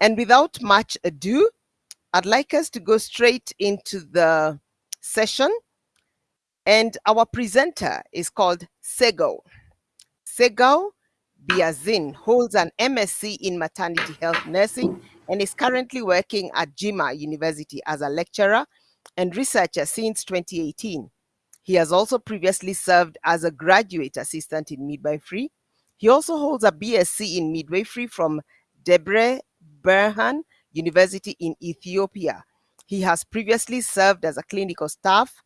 And without much ado, I'd like us to go straight into the session. And our presenter is called Sego. Sego Biazin holds an MSc in maternity health nursing and is currently working at Jimma University as a lecturer and researcher since 2018. He has also previously served as a graduate assistant in midwifery. He also holds a BSc in midwifery from Debre Berhan University in Ethiopia. He has previously served as a clinical staff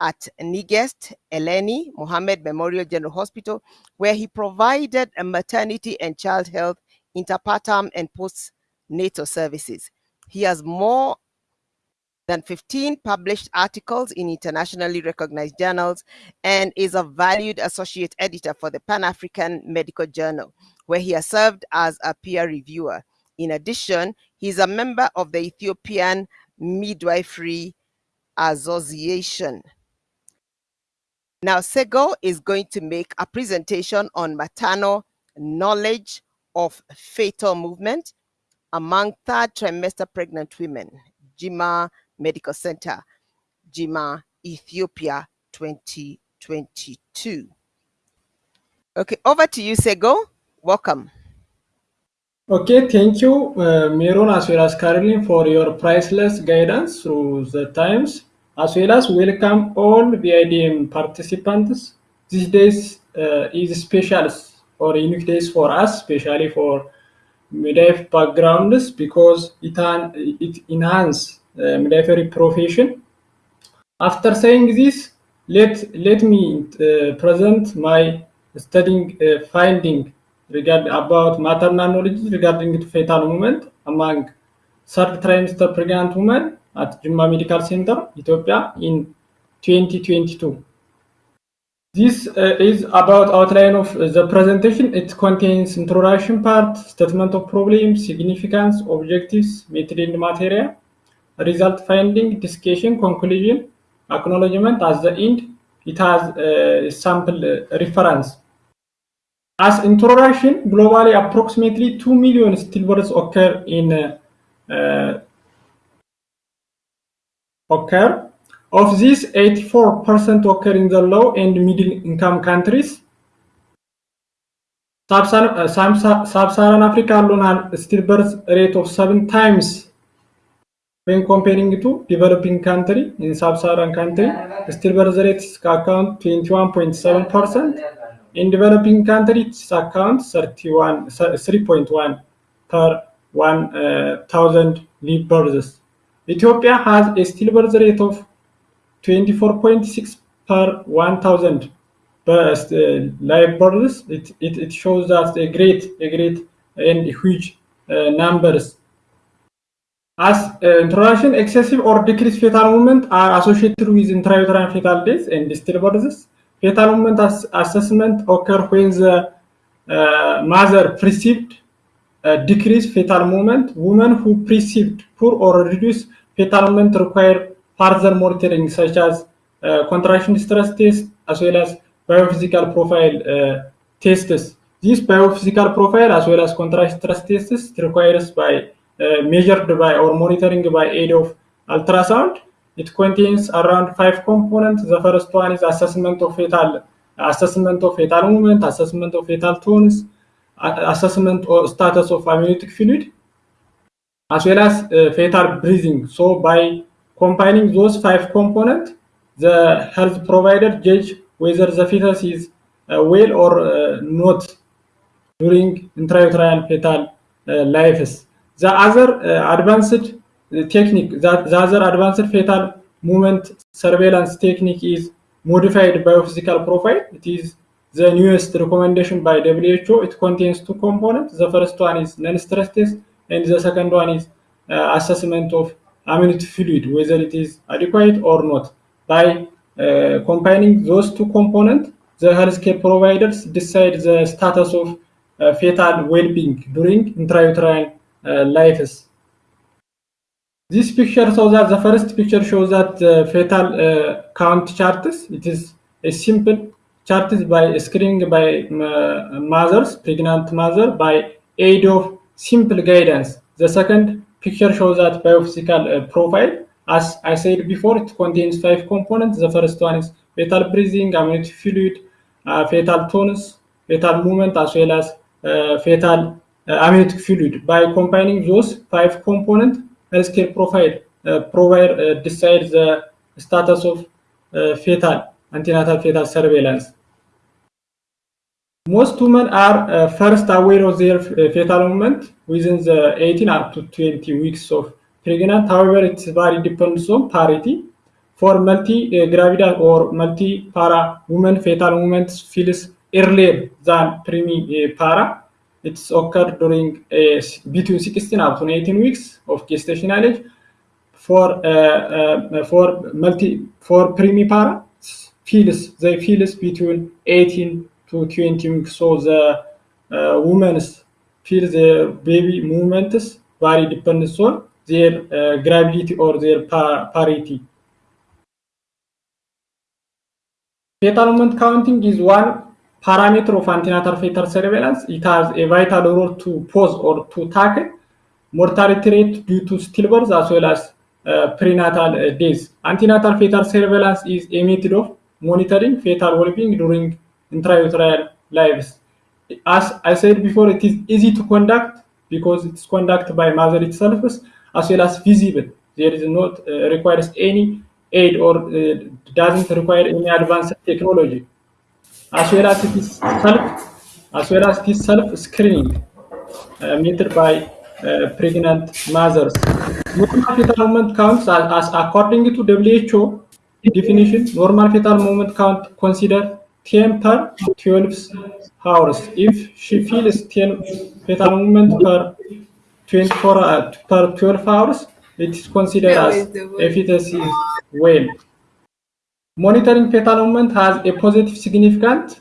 at Nigest Eleni Mohammed Memorial General Hospital, where he provided a maternity and child health, intrapartum, and postnatal services. He has more than 15 published articles in internationally recognized journals and is a valued associate editor for the Pan African Medical Journal, where he has served as a peer reviewer. In addition, he is a member of the Ethiopian Midwifery Association. Now, Sego is going to make a presentation on maternal knowledge of fetal movement among third trimester pregnant women, Jimma Medical Center, Jimma, Ethiopia 2022. Okay, over to you, Sego. Welcome. Okay, thank you, uh, Meron, as well as Caroline, for your priceless guidance through the times, as well as welcome all VIDM participants. These days uh, is special or unique days for us, especially for midwife backgrounds, because it, it enhances uh, profession. After saying this, let, let me uh, present my studying uh, finding regarding about maternal knowledge regarding fetal movement among third trimester pregnant women at Jimma Medical Center, Ethiopia in 2022. This uh, is about outline of uh, the presentation. It contains introduction part, statement of problems, significance, objectives, method material, result finding, discussion, conclusion, acknowledgement. At the end, it has a sample uh, reference. As introduction, globally approximately 2 million stillbirths occur in uh, occur. Of these, 84% occur in the low and middle income countries. Sub-Saharan Africa alone has stillbirth rate of seven times when comparing to developing country in sub-Saharan country, stillbirth rate account 21.7%. In developing countries, account 31, 3.1 per 1,000 live births. Ethiopia has a stillbirth rate of 24.6 per 1,000 live births. It, it, it shows that a great, a great and huge uh, numbers as uh, introduction, excessive or decreased fetal movement are associated with intrauterine fetal death and stillbirths. Fetal movement as assessment occur when the uh, mother perceived uh, decreased fetal movement. Women who perceived poor or reduced fetal movement require further monitoring such as uh, contraction stress test as well as biophysical profile uh, tests. This biophysical profile as well as contraction stress tests requires by uh, measured by or monitoring by aid of ultrasound. It contains around five components. The first one is assessment of fetal assessment of fetal movement, assessment of fetal tones, assessment or status of amniotic fluid, as well as uh, fetal breathing. So by combining those five components, the health provider judge whether the fetus is uh, well or uh, not during intrauterine fetal uh, lives. The other uh, advanced technique, that the other advanced fetal movement surveillance technique is modified biophysical profile. It is the newest recommendation by WHO. It contains two components. The first one is non-stress test, and the second one is uh, assessment of amniotic fluid, whether it is adequate or not. By uh, combining those two components, the healthcare providers decide the status of uh, fetal well-being during intrauterine uh, lives. This picture shows that the first picture shows that uh, fetal uh, count charts. It is a simple chart by screening by mothers, pregnant mother, by aid of simple guidance. The second picture shows that biophysical uh, profile. As I said before, it contains five components. The first one is fetal breathing, amniotic fluid, uh, fetal tonus, fetal movement, as well as uh, fetal uh, amniotic fluid. By combining those five components, healthcare profile uh, provide uh, decides the status of uh, fetal antenatal fetal surveillance. Most women are uh, first aware of their uh, fetal movement within the 18 up to 20 weeks of pregnant. However, it very depends on parity. For multi-gravida or multi-para women, fetal movement feels earlier than primi-para. It's occurred during uh, between 16 up to 18 weeks of gestational age. For uh, uh, for multi for primipara feels they feels between 18 to 20 weeks. So the uh, women's feel their baby movements vary depends on their uh, gravidity or their pa parity. Fetal movement counting is one parameter of antenatal fetal surveillance. It has a vital role to pause or to tackle mortality rate due to stillbirth as well as uh, prenatal uh, days. Antenatal fetal surveillance is a method of monitoring fetal well-being during intrauterine lives. As I said before, it is easy to conduct because it's conducted by mother itself as well as visible. There is not uh, requires any aid or uh, doesn't require any advanced technology. As well as it is self, as well as it is self-screening measured by uh, pregnant mothers. Normal fetal movement counts as, as according to WHO definition, normal fetal movement count consider 10 per 12 hours. If she feels 10 fetal movement per 24 uh, per 12 hours, it is considered as efficacy well. Monitoring fetal movement has a positive significance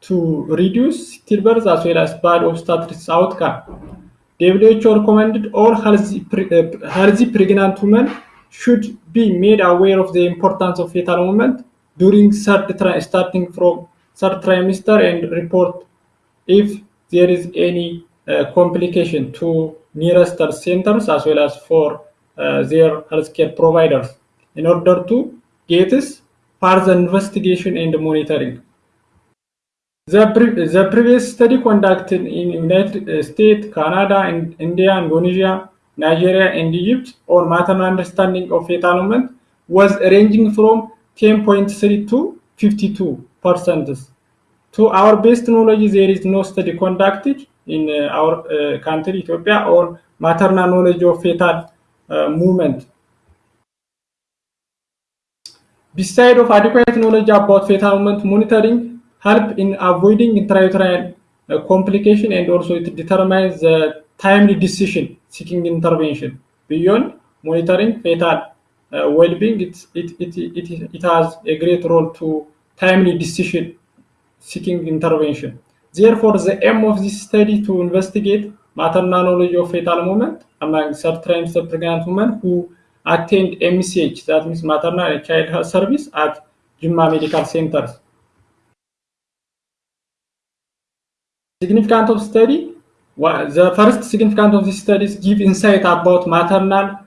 to reduce stillbirth as well as bad obstetrics outcome. WHO recommended all healthy, uh, healthy pregnant women should be made aware of the importance of fetal movement during third starting from third trimester and report if there is any uh, complication to nearest centers as well as for uh, their healthcare providers in order to get further investigation and monitoring. The, pre- the previous study conducted in United States, Canada, and India, Indonesia, Nigeria, and Egypt on maternal understanding of fetal movement was ranging from 10.3 to 52 percent. To our best knowledge, there is no study conducted in uh, our uh, country, Ethiopia, on maternal knowledge of fetal uh, movement. Beside of adequate knowledge about fetal movement monitoring, help in avoiding intrauterine uh, complication and also it determines the timely decision seeking intervention. Beyond monitoring fetal uh, well-being, it, it, it, it, it has a great role to timely decision seeking intervention. Therefore, the aim of this study to investigate maternal knowledge of fetal movement among third trimester pregnant women who attend MCH, that means maternal and child health service at Jimma Medical Centers. Significance of study. Well, the first significance of this study is give insight about maternal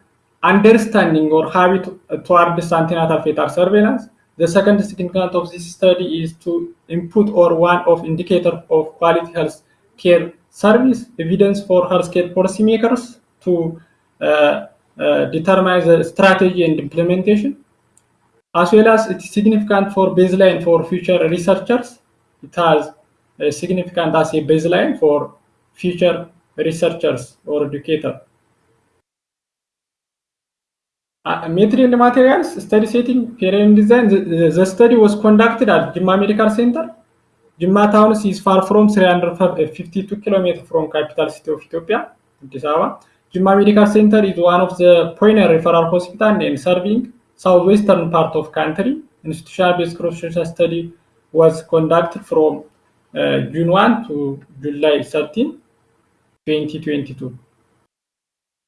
understanding or habit towards antenatal fetal surveillance. The second significance of this study is to input or one of indicator of quality health care service, evidence for healthcare policymakers to uh, uh, determine the strategy and implementation, as well as it's significant for baseline for future researchers. It has a significant as a baseline for future researchers or educator. Uh, material materials study setting period design the, the, study was conducted at Jimma Medical Center. Jimma town is far from 352 kilometers from capital city of Ethiopia, Addis Ababa. Jimma Medical Center is one of the pioneer referral hospital in serving southwestern part of country. Institutional-based cross-sectional study was conducted from uh, June 1 to July 13, 2022.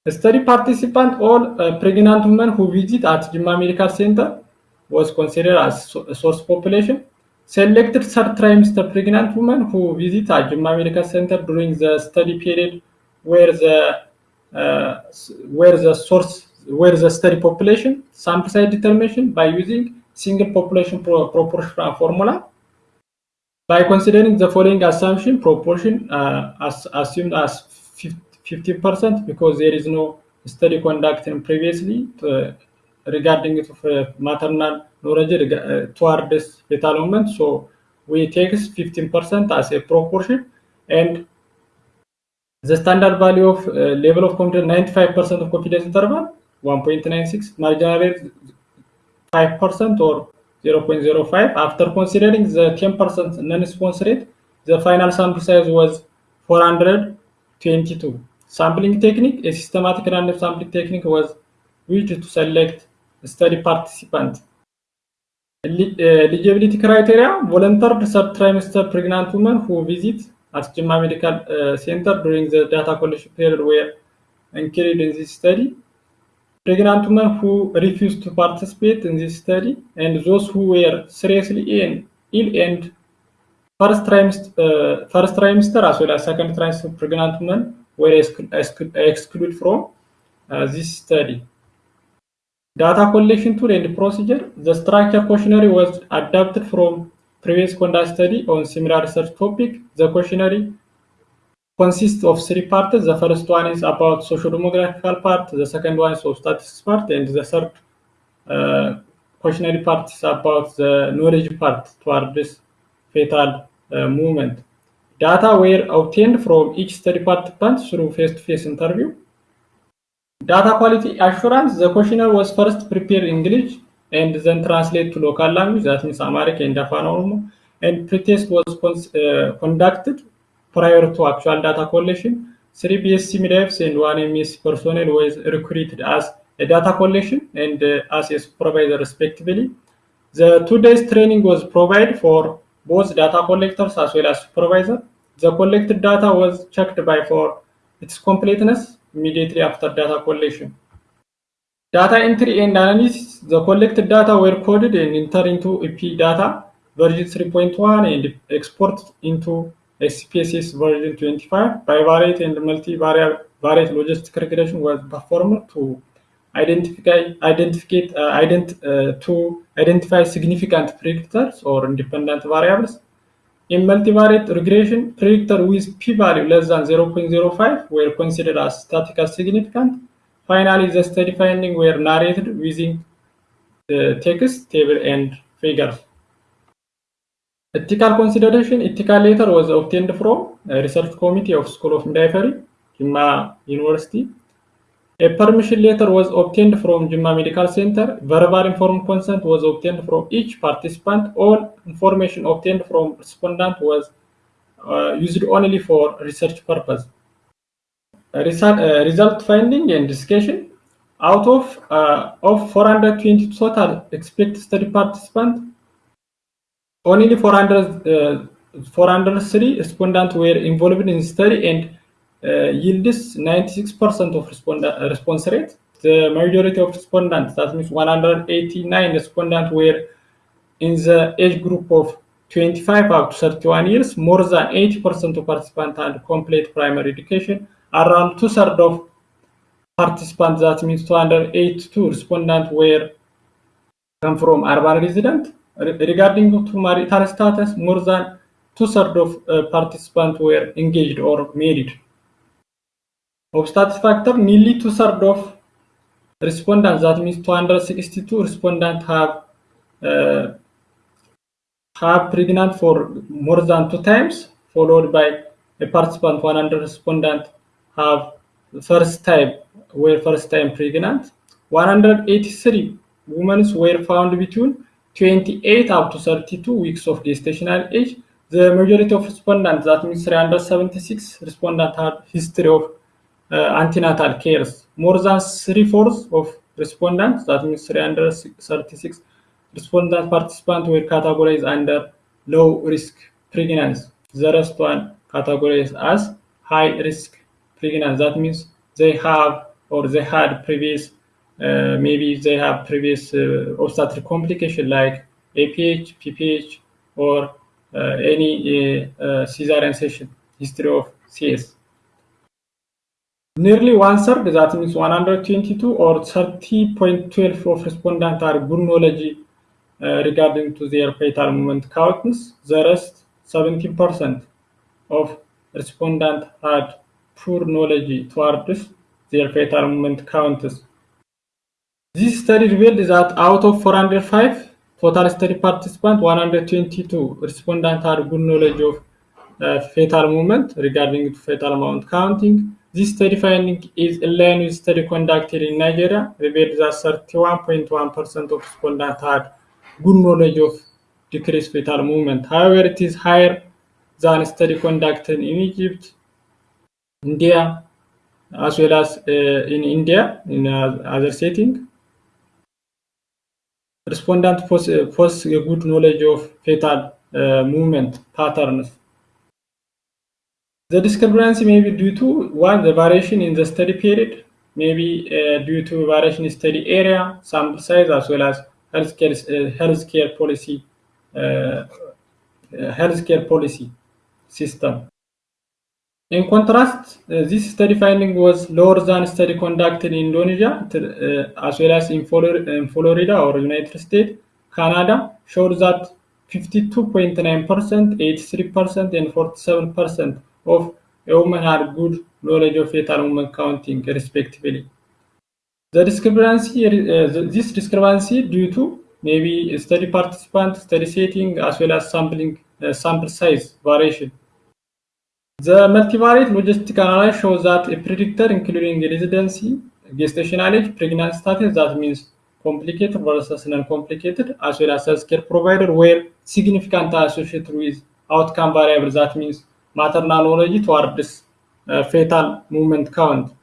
The study participant, all uh, pregnant women who visit at Jimma Medical Center, was considered as a source population. Selected third trimester pregnant women who visit at Jimma Medical Center during the study period were the uh, where the source, where the study population, sample size determination by using single population pro proportional formula. By considering the following assumption, proportion uh, as assumed as 50% because there is no study conducted previously to, regarding uh, maternal knowledge uh, towards fetal movement. So we take 15% as a proportion and the standard value of uh, level of confidence 95% of confidence interval 1.96 marginal rate 5% or 0.05 after considering the 10% non-response rate the final sample size was 422 sampling technique a systematic random sampling technique was used to select study participant. Eligibility criteria volunteered third trimester pregnant women who visit at Jimma Medical uh, Center during the data collection period were included in this study. Pregnant women who refused to participate in this study and those who were seriously ill, ill and first trimester, uh, first trimester as well as second trimester pregnant women were excluded from uh, this study. Data collection tool and procedure. The structure questionnaire was adapted from previous conduct study on similar research topic. The questionnaire consists of three parts. The first one is about socio-demographical part, the second one is obstetrics part, and the third uh, questionnaire part is about the knowledge part toward this fetal uh, movement. Data were obtained from each study participant through face-to-face -face interview. Data quality assurance, the questionnaire was first prepared in English and then translate to local language, that means Amharic and Afan and pretest was uh, conducted prior to actual data collection. Three BSc midwives and one MS personnel was recruited as a data collection and uh, as a supervisor respectively. The two days training was provided for both data collectors as well as supervisor. The collected data was checked by for its completeness immediately after data collection. Data entry and analysis, the collected data were coded and entered into EP data version 3.1 and exported into SPSS version 25. Bivariate and multivariate logistic regression was performed to identify uh, ident, uh, to identify significant predictors or independent variables. In multivariate regression, predictor with p-value less than 0.05 were considered as statistically significant. Finally, the study findings were narrated using the text, table, and figures. Ethical consideration, ethical letter was obtained from a research committee of School of Midwifery, Jimma University. A permission letter was obtained from Jimma Medical Center. Verbal informed consent was obtained from each participant. All information obtained from respondent was uh, used only for research purpose. Result, uh, result finding and discussion. Out of uh, of 420 total expected study participants, only 400, 403 respondents were involved in the study and uh, yields 96% of response rate. The majority of respondents, that means 189 respondents, were in the age group of 25 up to 31 years. More than 80% of participants had complete primary education. Around two thirds of participants, that means 282 respondents, were come from urban residents. Regarding to marital status, more than two thirds of uh, participants were engaged or married. Of status factor, nearly two thirds of respondents, that means 262 respondents, have uh, have pregnant for more than two times, followed by a participant 100 respondent have first time were first time pregnant. 183 women were found between 28 up to 32 weeks of gestational age. The majority of respondents, that means 376 respondents, had history of uh, antenatal cares. More than three-fourths of respondents, that means 336 respondents participants, were categorized under low risk pregnancy. The rest one categorized as high risk pregnancy. That means they have or they had previous, uh, maybe they have previous uh, obstetric complication like APH, PPH, or uh, any cesarean section history of CS. Nearly one third, that means 122 or 30.12 of respondents are good knowledge uh, regarding to their fetal movement counts. The rest, 17% of respondents had poor knowledge towards their fetal movement counts. This study revealed that out of 405 total study participants, 122 respondents had good knowledge of uh, fetal movement regarding fetal movement counting. This study finding is in line with study conducted in Nigeria, revealed that 31.1% of respondents had good knowledge of decreased fetal movement. However, it is higher than study conducted in Egypt, India, as well as uh, in India in uh, other setting. Respondent possess, possess a good knowledge of fetal uh, movement patterns. The discrepancy may be due to one, the variation in the study period, maybe uh, due to variation in study area, sample size, as well as healthcare uh, healthcare policy uh, healthcare policy system. In contrast, uh, this study finding was lower than study conducted in Indonesia, uh, as well as in Florida, or United States. Canada showed that 52.9%, 83%, and 47% of women had good knowledge of fetal woman counting, respectively. The discrepancy, uh, this discrepancy due to maybe study participant, study setting, as well as sampling uh, sample size variation. The multivariate logistic analysis shows that a predictor including residency, gestational age, pregnancy status, that means complicated versus non-complicated, as well as healthcare provider were significant associated with outcome variables, that means maternal knowledge towards uh, fetal movement count.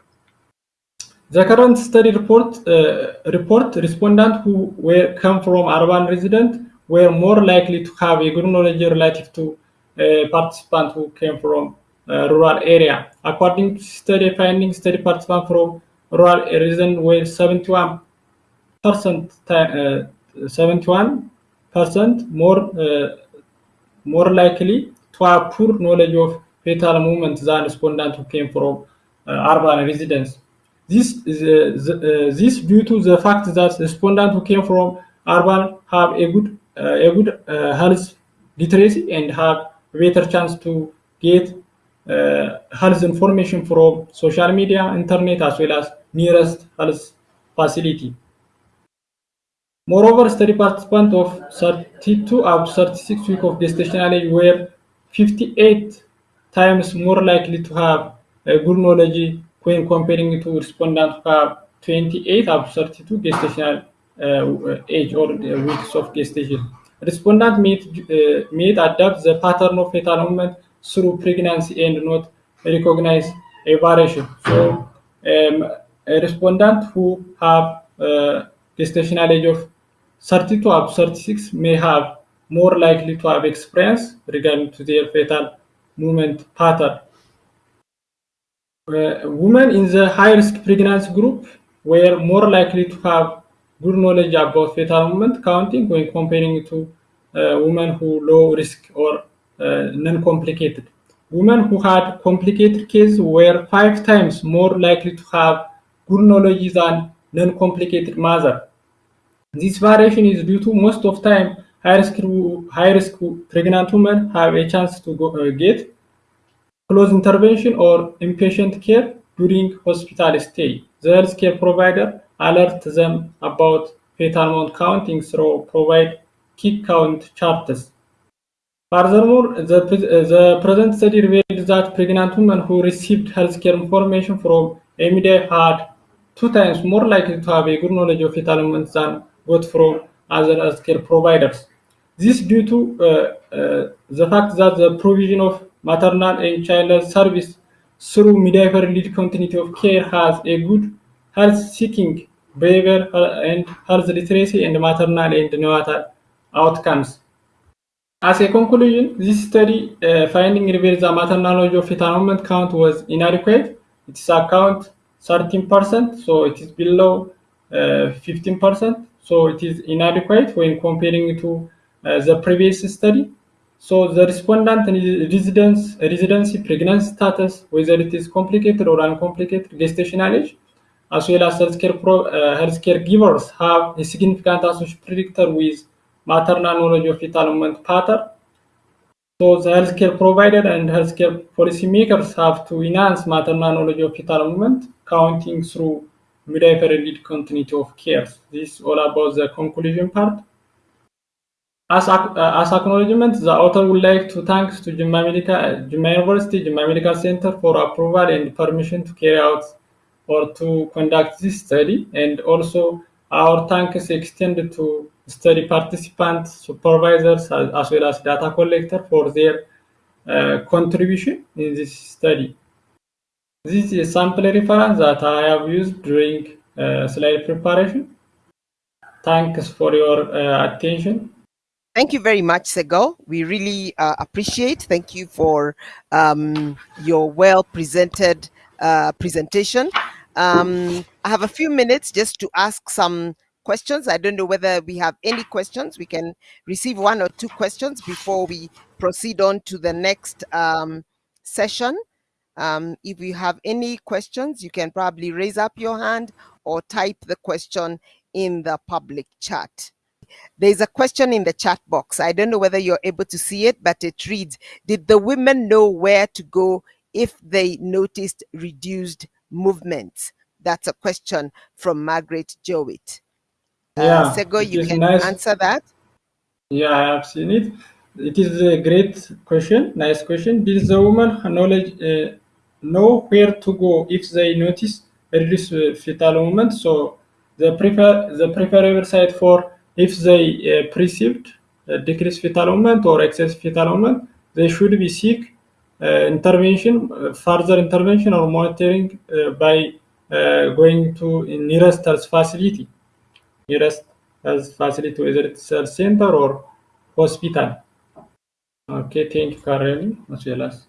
The current study report uh, report respondents who were come from urban resident were more likely to have a good knowledge relative to uh, participants who came from rural area. According to study findings, study participants from rural resident were 71 percent, uh, 71 percent more uh, more likely to have poor knowledge of fetal movement than respondents who came from urban residents. This is this due to the fact that respondents who came from urban have a good a good health literacy and have better chance to get uh, health information from social media, internet, as well as nearest health facility. Moreover, study participants of 32 up 36 weeks of gestational age were 58 times more likely to have a good knowledge when comparing to respondents who have 28 up 32 gestational uh, age or weeks of gestation. Respondents may, uh, may adapt the pattern of fetal movement through pregnancy and not recognize a variation. So, um, a respondent who have uh, gestational age of 32 up 36 may have more likely to have experience regarding to their fetal movement pattern. Uh, women in the high-risk pregnancy group were more likely to have good knowledge about fetal movement counting when comparing to uh, women who low risk or non-complicated. Women who had complicated cases were five times more likely to have good knowledge than non-complicated mother. This variation is due to most of time high-risk high-risk pregnant women have a chance to go, uh, get close intervention or inpatient care during hospital stay. The healthcare provider alert them about fetal movement counting through provide kick count charts. Furthermore, the, present study revealed that pregnant women who received healthcare information from MDF had two times more likely to have a good knowledge of fetal movement than got from other healthcare providers. This due to uh, uh, the fact that the provision of maternal and child health service through midwifery lead continuity of care has a good health-seeking behavior and health literacy and maternal and neonatal outcomes. As a conclusion, this study uh, finding reveals that maternal knowledge of movement count was inadequate. Its account 13%, so it is below uh, 15%, so it is inadequate when comparing to uh, the previous study. So the respondent residence, residency, pregnancy status, whether it is complicated or uncomplicated, gestational age, as well as healthcare, pro, uh, healthcare givers have a significant association predictor with maternal knowledge of fetal movement pattern. So the healthcare provider and healthcare policymakers have to enhance maternal knowledge of fetal movement, counting through midwifery lead continuity of care. This is all about the conclusion part. As, uh, as acknowledgement, the author would like to thank to Jimma, Medical, Jimma University, Jimma Medical Center for approval and permission to carry out or to conduct this study. And also our thanks extended to study participants, supervisors, as, well as data collector for their uh, contribution in this study. This is a sample reference that I have used during uh, slide preparation. Thanks for your uh, attention. Thank you very much, Sego. We really uh, appreciate. Thank you for um, your well presented uh, presentation. Um, I have a few minutes just to ask some questions. I don't know whether we have any questions. We can receive one or two questions before we proceed on to the next um, session. Um, if you have any questions, you can probably raise up your hand or type the question in the public chat. There's a question in the chat box. I don't know whether you're able to see it, but it reads, did the women know where to go if they noticed reduced movements? That's a question from Margaret Jowett. Uh, Yeah, Sego, you can nice. answer that. Yeah, I have seen it. It is a great question, nice question. Did the woman knowledge uh, know where to go if they notice reduced uh, fetal movement? So the prefer the preferable site for if they uh, perceived uh, decreased fetal movement or excess fetal movement, they should be seek uh, intervention, uh, further intervention or monitoring uh, by uh, going to nearest health facility nearest health facility, whether it's health center or hospital. Okay, thank you, Karen, as well as.